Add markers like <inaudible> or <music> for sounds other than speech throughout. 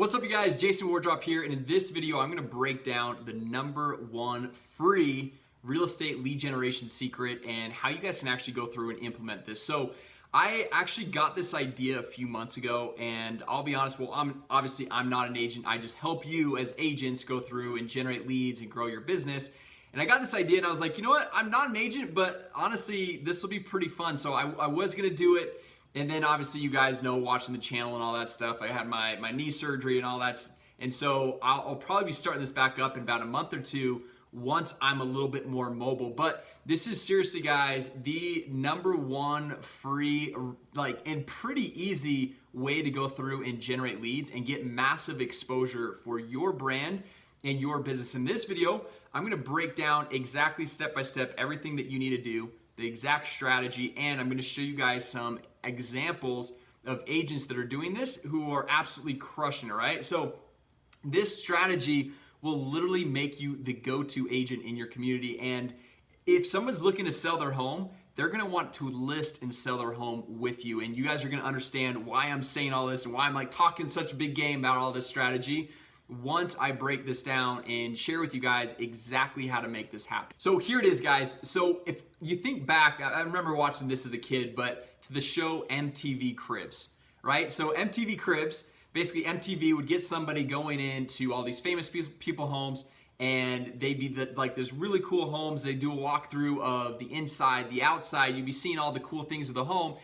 What's up you guys, Jason Wardrop here and in this video I'm gonna break down the number one free real estate lead generation secret and how you guys can actually go through and implement this. So I actually got this idea a few months ago and I'll be honest, well I'm obviously I'm not an agent, I just help you as agents go through and generate leads and grow your business. And I got this idea and I was like, you know what, I'm not an agent, but honestly, this will be pretty fun. So I, I was gonna do it and then obviously you guys know watching the channel and all that stuff. I had my my knee surgery and all that and so I'll, I'll, probably be starting this back up in about a month or two once I'm a little bit more mobile. But this is seriously guys the number one free like and pretty easy way to go through and generate leads and get massive exposure for your brand and your business. In this video I'm gonna break down exactly step by step everything that you need to do the exact strategy and I'm gonna show you guys some examples of agents that are doing this who are absolutely crushing it, right? So this strategy will literally make you the go-to agent in your community and if someone's looking to sell their home they're gonna want to list and sell their home with you and you guys are gonna understand why I'm saying all this and why I'm like talking such a big game about all this strategy once I break this down and share with you guys exactly how to make this happen. So here it is guys. So if you think back, I remember watching this as a kid, but to the show MTV Cribs, right? So MTV Cribs, basically MTV would get somebody going into all these famous people homes and they'd be the, like there's really cool homes. They do a walkthrough of the inside, the outside. You'd be seeing all the cool things of the home.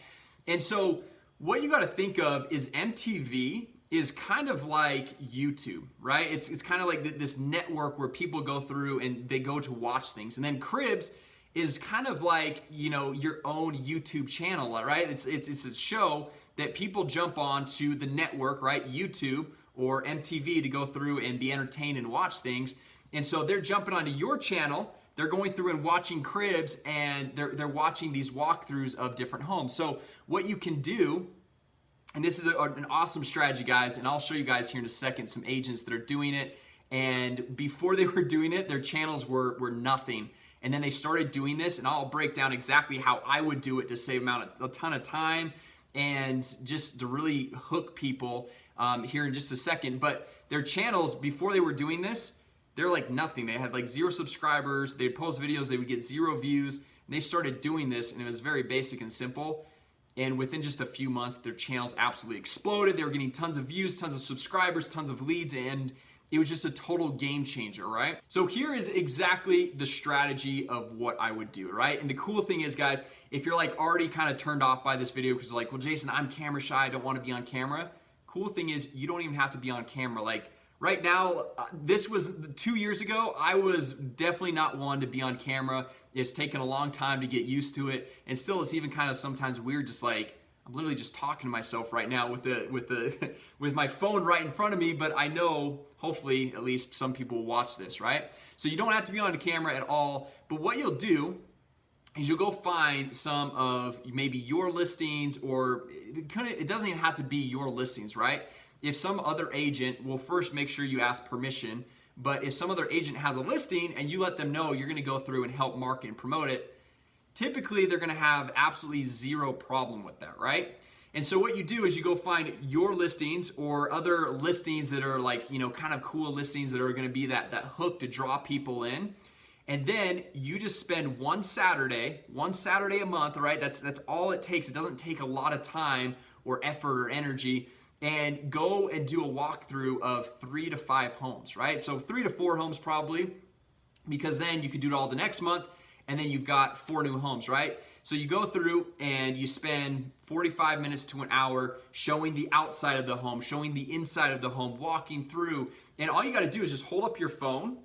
And so what you got to think of is MTV is kind of like YouTube, right? It's, it's kind of like this network where people go through and they go to watch things. And then Cribs is kind of like, you know, your own YouTube channel, right? It's, it's, it's a show that people jump on to the network, right? YouTube or MTV to go through and be entertained and watch things. And so they're jumping onto your channel they're going through and watching cribs and they're, they're watching these walkthroughs of different homes. So what you can do and this is a, an awesome strategy, guys, and I'll show you guys here in a second some agents that are doing it. And before they <laughs> were doing it, their channels were, were nothing. And then they started doing this, and I'll break down exactly how I would do it to save a ton of time and just to really hook people um, here in just a second. But their channels, before they were doing this, they're like nothing. They had like zero subscribers. They'd post videos, they would get zero views. And they started doing this, and it was very basic and simple and within just a few months their channels absolutely exploded they were getting tons of views tons of subscribers tons of leads and it was just a total game changer right? So here is exactly the strategy of what I would do right? And the cool thing is guys if you're like already kind of turned off by this video because like well Jason I'm camera shy I don't want to be on camera. Cool thing is you don't even have to be on camera. Like right now uh, this was two years ago I was definitely not one to be on camera. It's taken a long time to get used to it and still it's even kind of sometimes weird just like I'm literally just talking to myself right now with the with the <laughs> with my phone right in front of me but I know hopefully at least some people will watch this right? So you don't have to be on the camera at all but what you'll do is you'll go find some of maybe your listings or it, it doesn't even have to be your listings right? If some other agent will first make sure you ask permission but if some other agent has a listing and you let them know you're gonna go through and help market and promote it typically they're gonna have absolutely zero problem with that right? And so what you do is you go find your listings or other listings that are like you know kind of cool listings that are gonna be that that hook to draw people in. And then you just spend one Saturday one Saturday a month right? That's that's all it takes. It doesn't take a lot of time or effort or energy. And go and do a walkthrough of three to five homes, right? So three to four homes probably, because then you could do it all the next month and then you've got four new homes, right? So you go through and you spend 45 minutes to an hour showing the outside of the home, showing the inside of the home, walking through. And all you got to do is just hold up your phone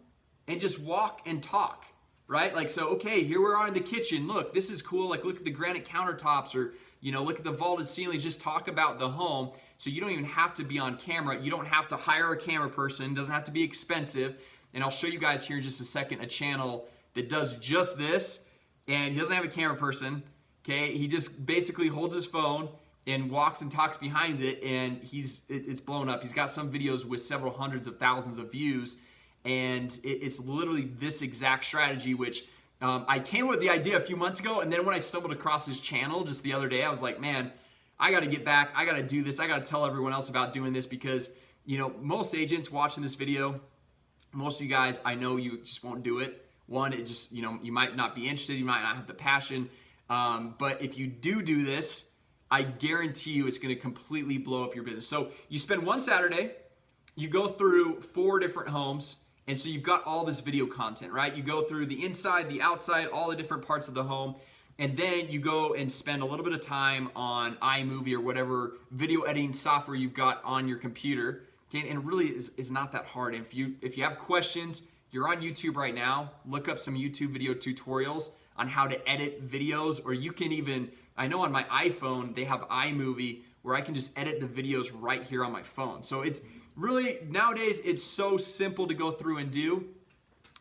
and just walk and talk, right? Like, so, okay, here we are in the kitchen. Look, this is cool. Like, look at the granite countertops or, you know, look at the vaulted ceilings. Just talk about the home. So you don't even have to be on camera. You don't have to hire a camera person. It doesn't have to be expensive. And I'll show you guys here in just a second a channel that does just this. And he doesn't have a camera person. Okay, he just basically holds his phone and walks and talks behind it and he's it, it's blown up he's got some videos with several hundreds of thousands of views and it, it's literally this exact strategy which um, I came with the idea a few months ago and then when I stumbled across his channel just the other day I was like man I got to get back. I got to do this. I got to tell everyone else about doing this because you know, most agents watching this video, most of you guys, I know you just won't do it. One, it just, you know, you might not be interested, you might not have the passion. Um, but if you do do this, I guarantee you it's gonna completely blow up your business. So you spend one Saturday, you go through four different homes, and so you've got all this video content, right? You go through the inside, the outside, all the different parts of the home, and then you go and spend a little bit of time on iMovie or whatever video editing software you've got on your computer. Okay, and it really is, is not that hard. if you if you have questions, you're on YouTube right now. Look up some YouTube video tutorials on how to edit videos, or you can even I know on my iPhone they have iMovie where I can just edit the videos right here on my phone. So it's really nowadays it's so simple to go through and do.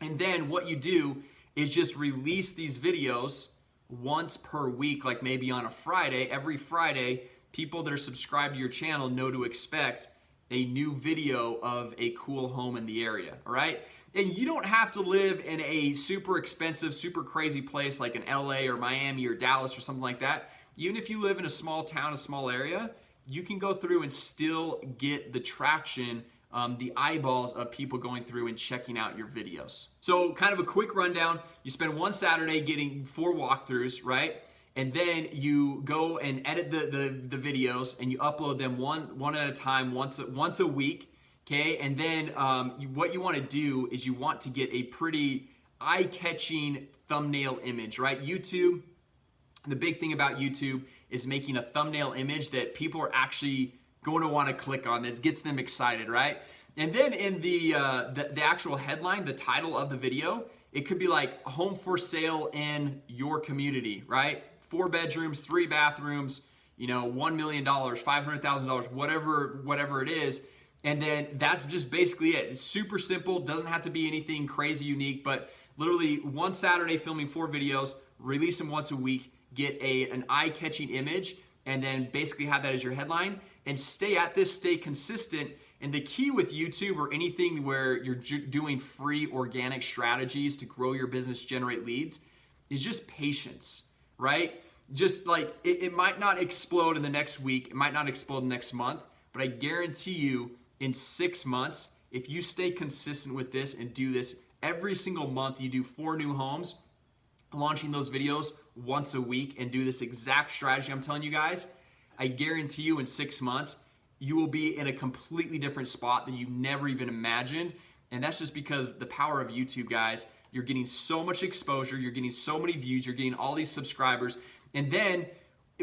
And then what you do is just release these videos once per week, like maybe on a Friday. Every Friday, people that are subscribed to your channel know to expect a new video of a cool home in the area, all right? And you don't have to live in a super expensive, super crazy place like in LA or Miami or Dallas or something like that. Even if you live in a small town, a small area, you can go through and still get the traction um, the eyeballs of people going through and checking out your videos. So kind of a quick rundown, you spend one Saturday getting four walkthroughs, right? And then you go and edit the, the, the videos and you upload them one, one at a time, once once a week, okay? And then um, you, what you wanna do is you want to get a pretty eye-catching thumbnail image, right? YouTube, the big thing about YouTube is making a thumbnail image that people are actually going to want to click on that gets them excited, right? And then in the, uh, the, the actual headline, the title of the video, it could be like home for sale in your community, right? Four bedrooms, three bathrooms, you know, $1 million, $500,000, whatever, whatever it is. And then that's just basically it. It's super simple, doesn't have to be anything crazy unique, but literally one Saturday filming four videos, release them once a week, get a, an eye-catching image, and then basically have that as your headline and stay at this, stay consistent. And the key with YouTube or anything where you're doing free organic strategies to grow your business, generate leads, is just patience, right? Just like it, it might not explode in the next week, it might not explode next month, but I guarantee you in six months, if you stay consistent with this and do this every single month, you do four new homes, launching those videos once a week and do this exact strategy I'm telling you guys, I guarantee you in six months, you will be in a completely different spot than you never even imagined. And that's just because the power of YouTube, guys, you're getting so much exposure, you're getting so many views, you're getting all these subscribers. And then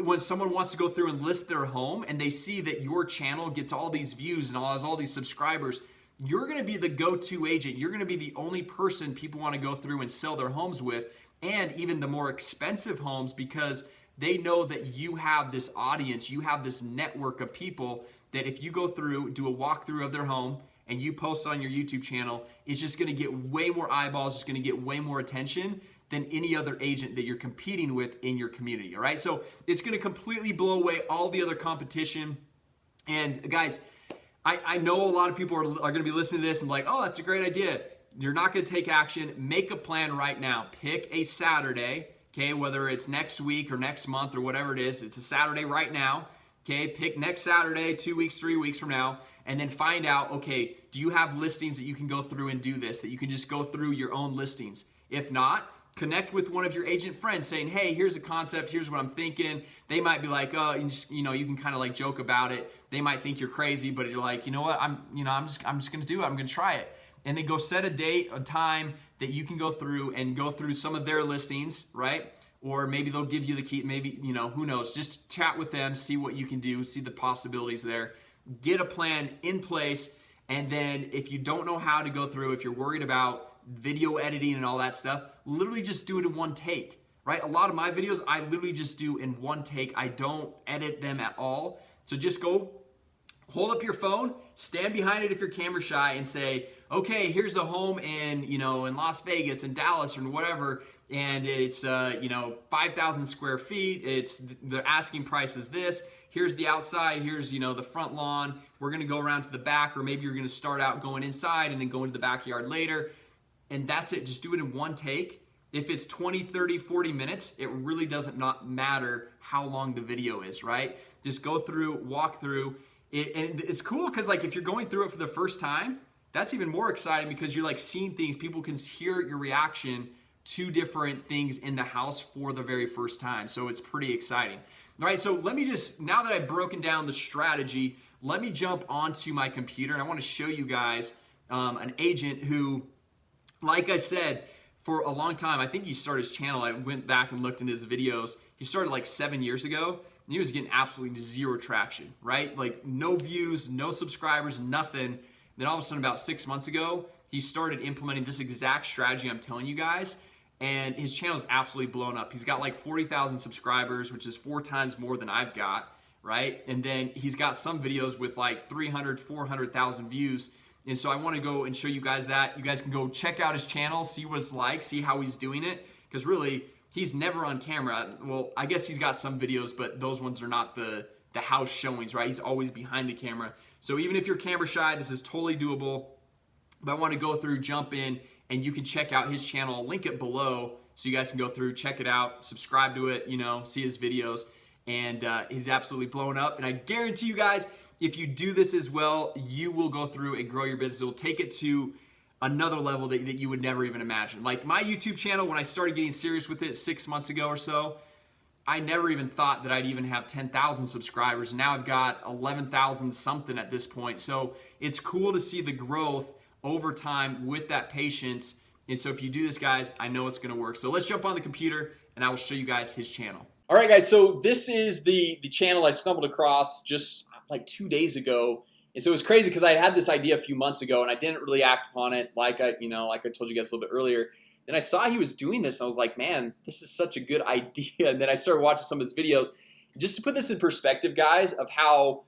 when someone wants to go through and list their home and they see that your channel gets all these views and has all these subscribers, you're gonna be the go-to agent. You're gonna be the only person people wanna go through and sell their homes with and even the more expensive homes because they know that you have this audience, you have this network of people that if you go through, do a walkthrough of their home, and you post on your YouTube channel, it's just gonna get way more eyeballs, it's gonna get way more attention than any other agent that you're competing with in your community, all right? So it's gonna completely blow away all the other competition. And guys, I, I know a lot of people are, are gonna be listening to this and be like, oh, that's a great idea. You're not gonna take action. Make a plan right now. Pick a Saturday, okay, whether it's next week or next month or whatever it is. It's a Saturday right now, okay? Pick next Saturday, two weeks, three weeks from now, and then find out, okay, do you have listings that you can go through and do this, that you can just go through your own listings? If not, connect with one of your agent friends saying, hey, here's a concept, here's what I'm thinking. They might be like, oh, you, just, you know, you can kind of like joke about it. They might think you're crazy, but you're like, you know what, I'm, you know, I'm just, I'm just gonna do it, I'm gonna try it and then go set a date, a time that you can go through and go through some of their listings, right? Or maybe they'll give you the key, maybe, you know, who knows? Just chat with them, see what you can do, see the possibilities there. Get a plan in place, and then if you don't know how to go through, if you're worried about video editing and all that stuff, literally just do it in one take, right? A lot of my videos, I literally just do in one take. I don't edit them at all. So just go hold up your phone, stand behind it if you're camera shy and say, okay, here's a home in, you know, in Las Vegas and Dallas or whatever, and it's, uh, you know, 5,000 square feet. It's, the asking price is this. Here's the outside, here's, you know, the front lawn. We're gonna go around to the back, or maybe you're gonna start out going inside and then go into the backyard later. And that's it, just do it in one take. If it's 20, 30, 40 minutes, it really doesn't not matter how long the video is, right? Just go through, walk through, it, and it's cool because like if you're going through it for the first time that's even more exciting because you're like seeing things. People can hear your reaction to different things in the house for the very first time. So it's pretty exciting. All right so let me just now that I've broken down the strategy let me jump onto my computer and I want to show you guys um, an agent who like I said for a long time I think he started his channel. I went back and looked in his videos. He started like seven years ago and he was getting absolutely zero traction right? Like no views no subscribers nothing. Then all of a sudden about six months ago he started implementing this exact strategy I'm telling you guys and his channel is absolutely blown up. He's got like 40,000 subscribers which is four times more than I've got right? And then he's got some videos with like 300 400,000 views and so I want to go and show you guys that. You guys can go check out his channel see what it's like see how he's doing it. Because really he's never on camera. Well I guess he's got some videos but those ones are not the the house showings right? He's always behind the camera. So even if you're camera shy this is totally doable. But I want to go through jump in and you can check out his channel. I'll link it below so you guys can go through check it out subscribe to it you know see his videos. And uh, he's absolutely blown up. And I guarantee you guys if you do this as well you will go through and grow your business. It will take it to another level that, that you would never even imagine. Like my YouTube channel when I started getting serious with it six months ago or so I never even thought that I'd even have 10,000 subscribers. Now I've got 11,000 something at this point. So it's cool to see the growth over time with that patience. And so if you do this guys I know it's gonna work. So let's jump on the computer and I will show you guys his channel. All right guys so this is the the channel I stumbled across just like two days ago. And so it was crazy because I had this idea a few months ago and I didn't really act upon it like I you know like I told you guys a little bit earlier. Then I saw he was doing this and I was like man this is such a good <laughs> idea. And then I started watching some of his videos. Just to put this in perspective guys of how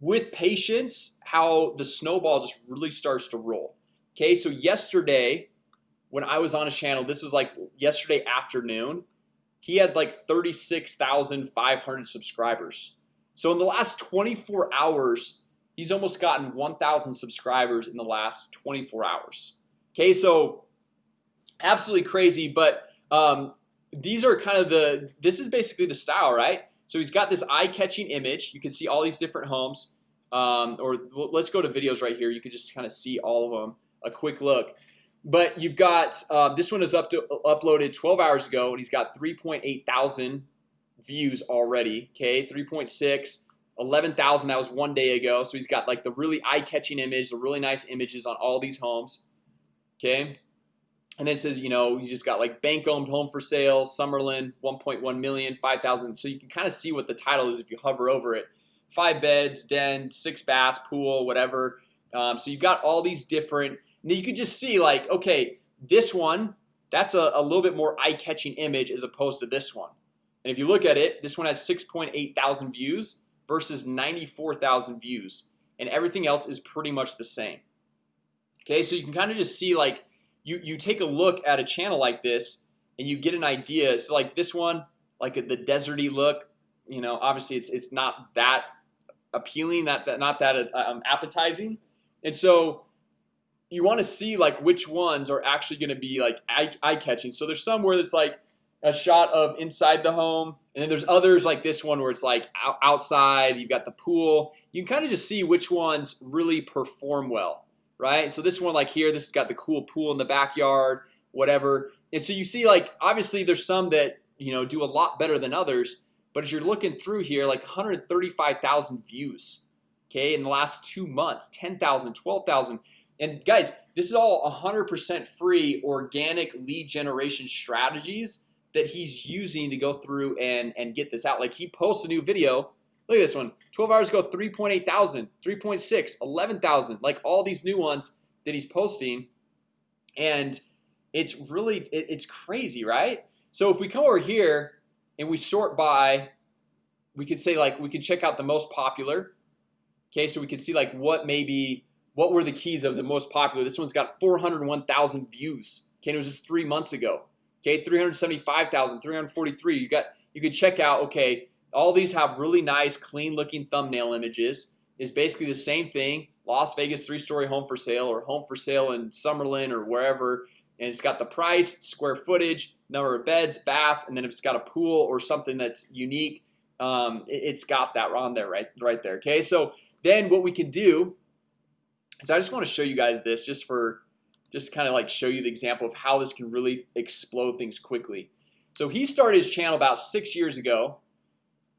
with patience how the snowball just really starts to roll. Okay so yesterday when I was on his channel this was like yesterday afternoon he had like 36,500 subscribers so in the last 24 hours he's almost gotten 1,000 subscribers in the last 24 hours. Okay so absolutely crazy but um, these are kind of the this is basically the style right? So he's got this eye-catching image. You can see all these different homes um, or let's go to videos right here. You can just kind of see all of them a quick look. But you've got uh, this one is up to uploaded 12 hours ago and he's got 3.8 thousand views already okay? 3.6 11,000 that was one day ago. So he's got like the really eye-catching image the really nice images on all these homes okay? And then it says you know you just got like bank owned home for sale Summerlin 1.1 million 5,000 so you can kind of see what the title is if you hover over it. Five beds den six baths pool whatever. Um, so you've got all these different you can just see like okay this one that's a, a little bit more eye-catching image as opposed to this one and if you look at it this one has 6.8 thousand views versus 94,000 views and everything else is pretty much the same. Okay so you can kind of just see like you you take a look at a channel like this and you get an idea. So like this one like the deserty look you know obviously it's it's not that appealing that, that not that um, appetizing. And so you want to see like which ones are actually going to be like eye-catching. So there's some where it's like a shot of inside the home. And then there's others like this one where it's like outside you've got the pool. You can kind of just see which ones really perform well right? So this one like here this has got the cool pool in the backyard whatever. And so you see like obviously there's some that you know do a lot better than others but as you're looking through here like 135,000 views okay in the last two months 10,000 12,000 and guys this is all 100% free organic lead generation strategies that he's using to go through and and get this out. Like he posts a new video. Look at this one. 12 hours ago 3.8 thousand 3.6 11,000 like all these new ones that he's posting. And it's really it, it's crazy right? So if we come over here and we sort by we could say like we could check out the most popular. Okay so we can see like what maybe what were the keys of the most popular? This one's got 401,000 views. Okay it was just three months ago okay 375,000 343 you got you can check out okay all these have really nice clean looking thumbnail images. Is basically the same thing Las Vegas three-story home for sale or home for sale in Summerlin or wherever. And it's got the price square footage number of beds baths and then if it's got a pool or something that's unique. Um, it, has got that on there right right there okay? So then what we can do is I just want to show you guys this just for just kind of like show you the example of how this can really explode things quickly. So he started his channel about six years ago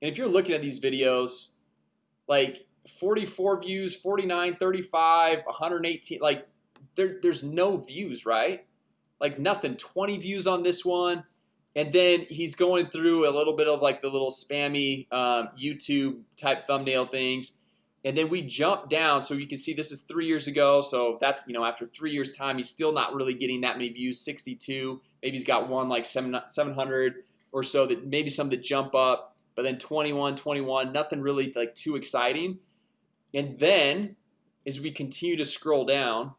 And if you're looking at these videos like 44 views 49 35 118 like there, there's no views right? Like nothing. 20 views on this one and then he's going through a little bit of like the little spammy um, YouTube type thumbnail things and then we jump down. So you can see this is three years ago. So that's you know after three years time He's still not really getting that many views 62 maybe he's got one like 7 700 or so that maybe some that jump up but then 21 21 nothing really like too exciting. And then as we continue to scroll down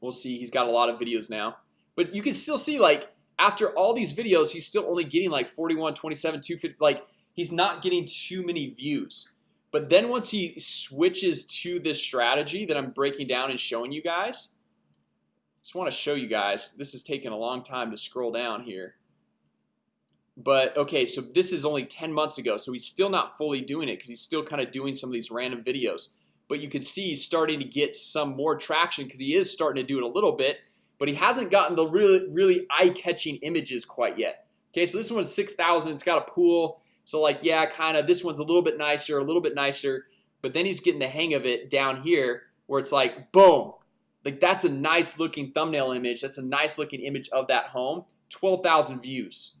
We'll see he's got a lot of videos now. But you can still see like after all these videos He's still only getting like 41 27 250 like he's not getting too many views But then once he switches to this strategy that I'm breaking down and showing you guys Just want to show you guys this is taking a long time to scroll down here. But okay, so this is only 10 months ago So he's still not fully doing it because he's still kind of doing some of these random videos. But you can see he's starting to get some more traction because he is starting to do it a little bit But he hasn't gotten the really really eye-catching images quite yet. Okay, so this one's 6,000 it's got a pool So like yeah kind of this one's a little bit nicer a little bit nicer But then he's getting the hang of it down here where it's like boom Like that's a nice looking thumbnail image. That's a nice looking image of that home 12,000 views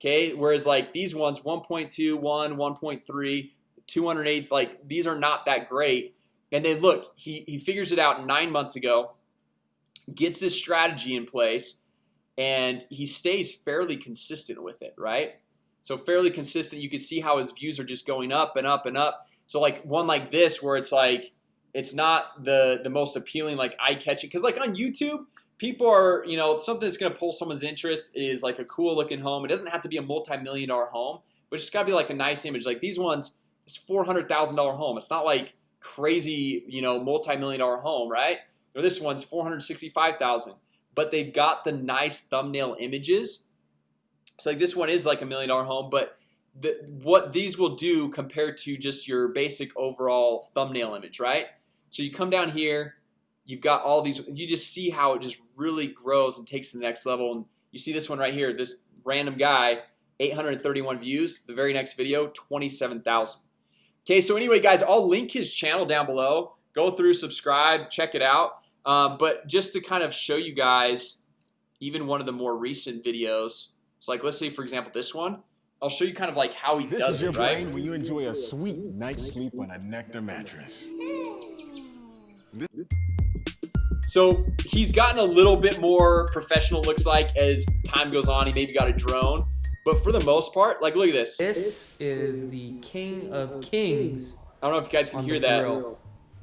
Okay, whereas like these ones 1.2 1 1.3 208 like these are not that great and then look he, he figures it out nine months ago Gets this strategy in place and he stays fairly consistent with it, right? So fairly consistent. You can see how his views are just going up and up and up. So like one like this where it's like it's not the the most appealing like eye-catching. Because like on YouTube people are you know something that's gonna pull someone's interest is like a cool looking home. It doesn't have to be a multi-million dollar home But it's gotta be like a nice image. Like these ones it's $400,000 home. It's not like crazy, you know multi-million dollar home, right? Or this one's 465,000 but they've got the nice thumbnail images So like this one is like a million dollar home, but the, what these will do compared to just your basic overall thumbnail image, right? So you come down here You've got all these you just see how it just really grows and takes to the next level and you see this one right here this random guy 831 views the very next video 27,000 Okay, so anyway guys, I'll link his channel down below. Go through subscribe check it out. Um, but just to kind of show you guys even one of the more recent videos it's like let's say for example this one I'll show you kind of like how he this does is your it, right? brain when you enjoy a sweet night's sleep on a nectar mattress So he's gotten a little bit more professional looks like as time goes on he maybe got a drone but for the most part like look at this This is the king of kings. I don't know if you guys can hear that grill.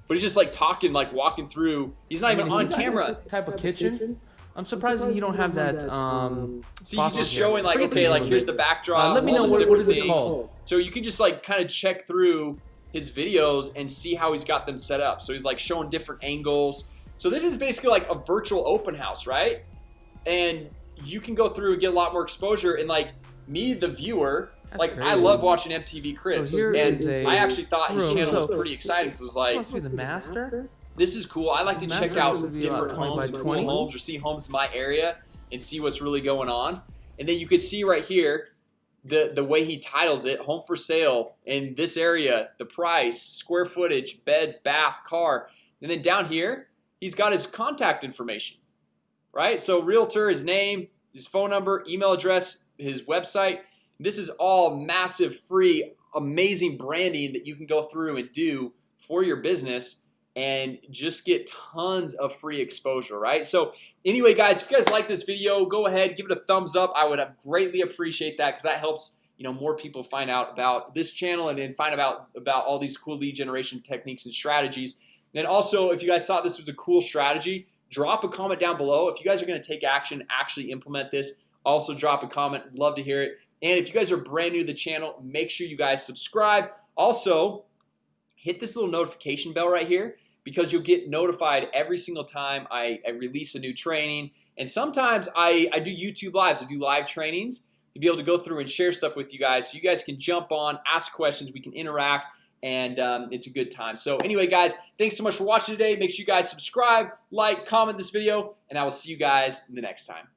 but he's just like talking like walking through he's not even on camera Type of kitchen. I'm surprised that you don't have that. Um, See, he's faucet just here. showing like, Forget okay, like here's the backdrop. Uh, let me know these what, what different it things. called. So you can just like kind of check through his videos and see how he's got them set up. So he's like showing different angles. So this is basically like a virtual open house, right? And you can go through and get a lot more exposure. And like me, the viewer, That's like I love watching MTV Cribs, here and is a I actually thought his room. channel was pretty exciting because it was like must be the master. This is cool. I like to check out different about 20 homes cool homes or see homes in my area and see what's really going on. And then you can see right here the the way he titles it home for sale in this area the price square footage beds bath car. And then down here he's got his contact information right? So realtor his name his phone number email address his website. This is all massive free amazing branding that you can go through and do for your business and just get tons of free exposure right? So anyway guys if you guys like this video go ahead give it a thumbs up. I would greatly appreciate that because that helps you know more people find out about this channel and then find about about all these cool lead generation techniques and strategies. And also if you guys thought this was a cool strategy drop a comment down below. If you guys are going to take action actually implement this also drop a comment. Love to hear it. And if you guys are brand new to the channel make sure you guys subscribe. Also hit this little notification bell right here because you'll get notified every single time I, I release a new training. And sometimes I, I do YouTube lives I do live trainings to be able to go through and share stuff with you guys. So you guys can jump on ask questions we can interact and um, it's a good time. So anyway guys thanks so much for watching today. Make sure you guys subscribe like comment this video and I will see you guys in the next time